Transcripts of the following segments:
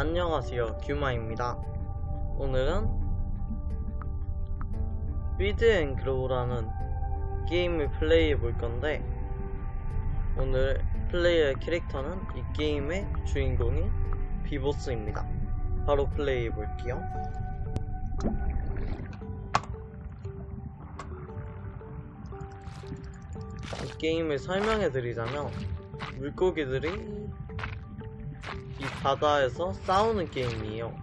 안녕하세요. 규마입니다. 오늘은 Feed and Grow라는 게임을 플레이해 볼 건데 오늘 플레이할 캐릭터는 이 게임의 주인공인 비보스입니다. 바로 플레이해 볼게요. 이 게임을 설명해 드리자면 물고기들이 이 바다에서 싸우는 게임이에요.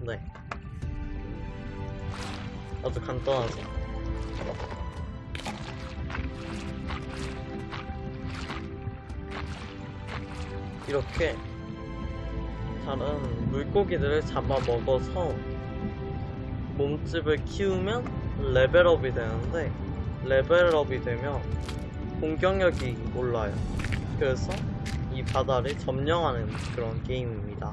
네. 아주 간단하죠. 이렇게 다른 물고기들을 잡아 먹어서 몸집을 키우면 레벨업이 되는데 레벨업이 되면 공격력이 올라요. 그래서 이 바다를 점령하는 그런 게임입니다.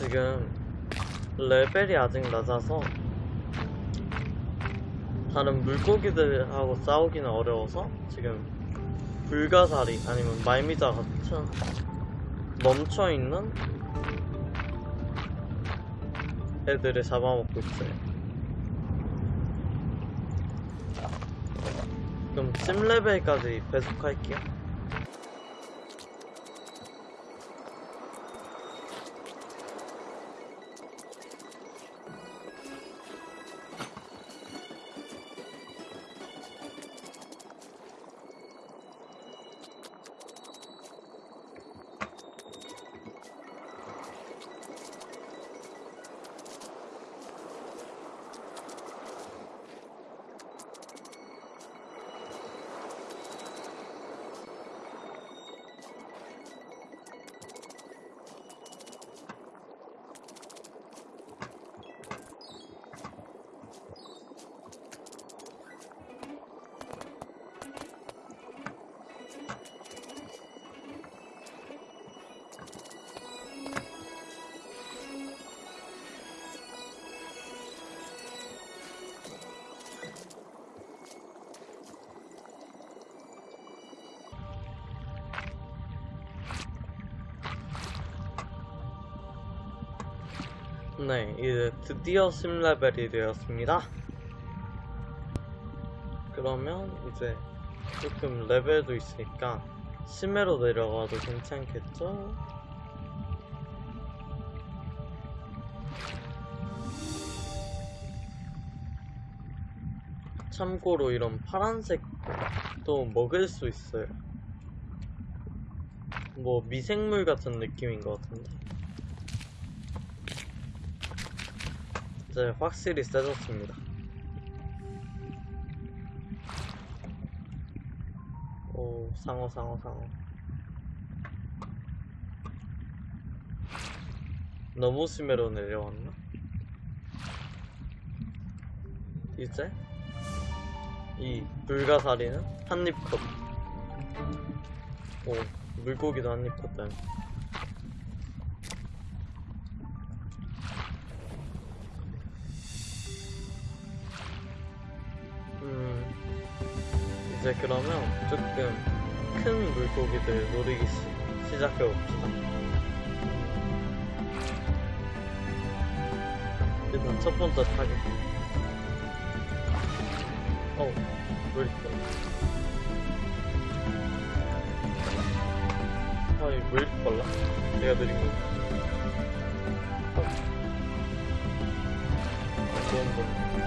지금 레벨이 아직 낮아서 다른 물고기들하고 싸우기는 어려워서 지금 불가사리 아니면 말미자 같은 멈춰있는 애들을 잡아먹고 있어요. 그럼 10레벨까지 배속할게요 네, 이제 드디어 10레벨이 되었습니다. 그러면 이제 조금 레벨도 있으니까 10회로 내려가도 괜찮겠죠? 참고로 이런 파란색도 먹을 수 있어요. 뭐 미생물 같은 느낌인 것 같은데. 이제 확실히 세졌습니다. 오, 상어, 상어, 상어. 너무 심해로 내려왔나? 이제 이 불가사리는 한입 컷. 오, 물고기도 한입 컷다. 이제 그러면 조금 큰 물고기들 노리기 시, 시작해 봅시다. 일단 첫 번째 타겟. 어우, 왜 이렇게 빨라? 아니, 왜 이렇게 빨라? 내가 느린 거. 어. 좋은 거.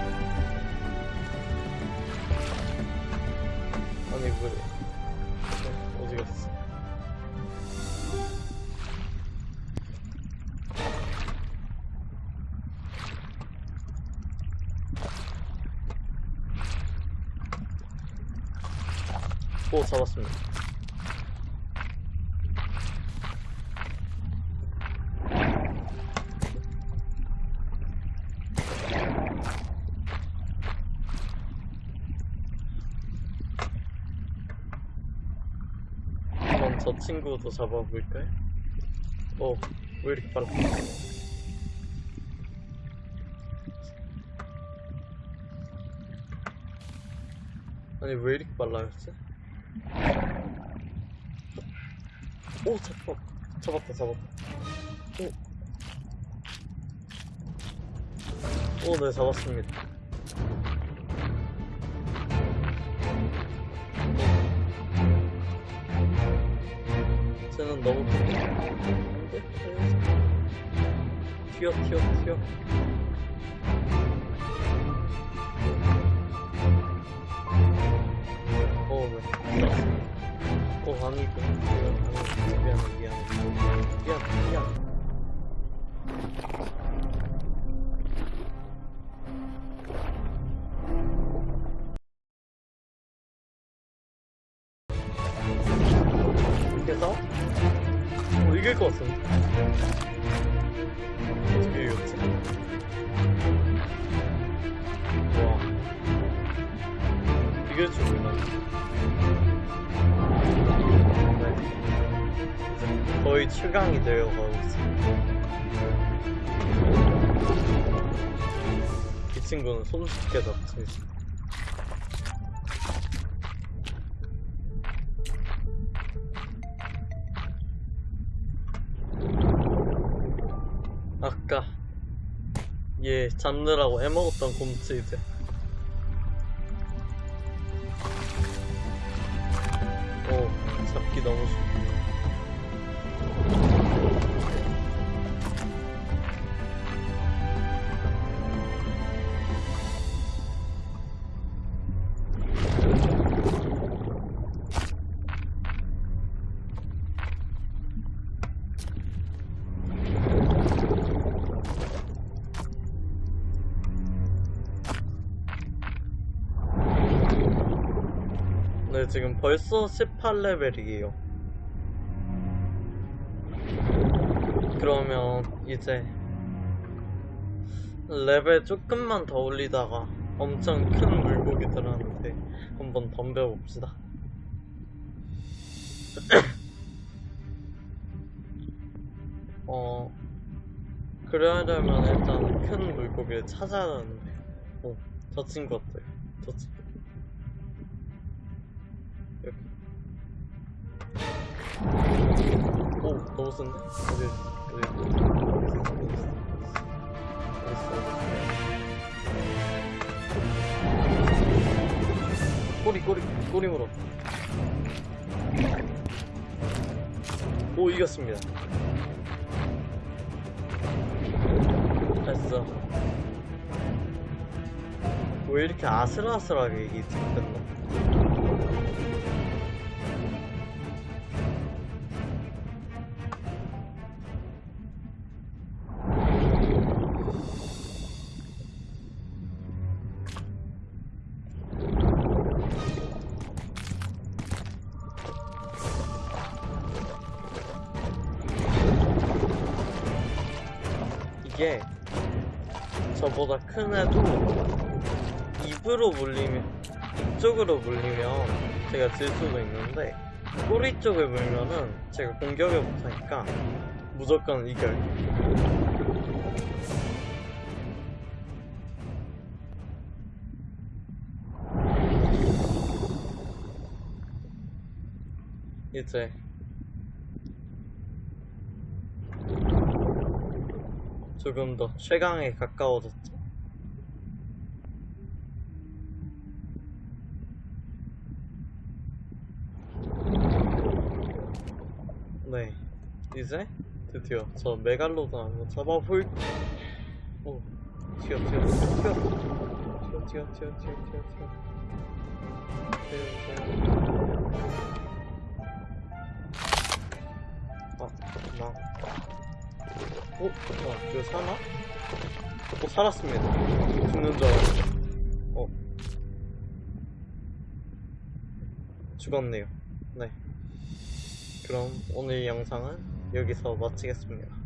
오 잡았습니다. 그럼 저 친구도 잡아볼까요? 어, 왜 이렇게 빨라? 아니, 왜 이렇게 빨라졌지? 오, 잡았, 잡았다, 잡았다. 오. 오, 네, 잡았습니다. 쟤는 너무? 안 돼? 튀어, 방이 있고 방이 준비하면 미안해 미안 미안 이렇게 해서 어, 이길 것 같습니다. 거의 최강이 되어가고 있어. 이 친구는 손쉽게 잡지. 아까 얘 잡느라고 애먹었던 곰치 이제 오 잡기 너무 쉽 네, 지금 벌써 18레벨이에요. 그러면 이제 레벨 조금만 더 올리다가 엄청 큰 물고기들한테 한번 덤벼봅시다. 어, 그러려면 일단 큰 물고기를 찾아야 하는데, 어, 저 친구 어때요? 저 친구. 없었네? 그래, 그래. 꼬리, 꼬리, 꼬리 물어. 오, 이겼습니다. 됐어. 왜 이렇게 아슬아슬하게 이게 뒤끝나? 저보다 큰 애도 입으로 물리면 이쪽으로 물리면 제가 질 수도 있는데 꼬리 쪽을 물면은 제가 공격을 못하니까 무조건 이겨요. 이제 조금 더 최강에 가까워졌죠. 네, 이제 드디어 저 메갈로돈 한번 잡아볼. 오, 튀어, 튀어, 튀어, 튀어, 튀어, 튀어, 튀어, 튀어, 튀어, 튀어. 튀어, 튀어. 아, 나. 어? 어, 이거 사나? 어, 살았습니다. 죽는 줄 알았는데. 어. 죽었네요. 네. 그럼 오늘 영상은 여기서 마치겠습니다. 끝!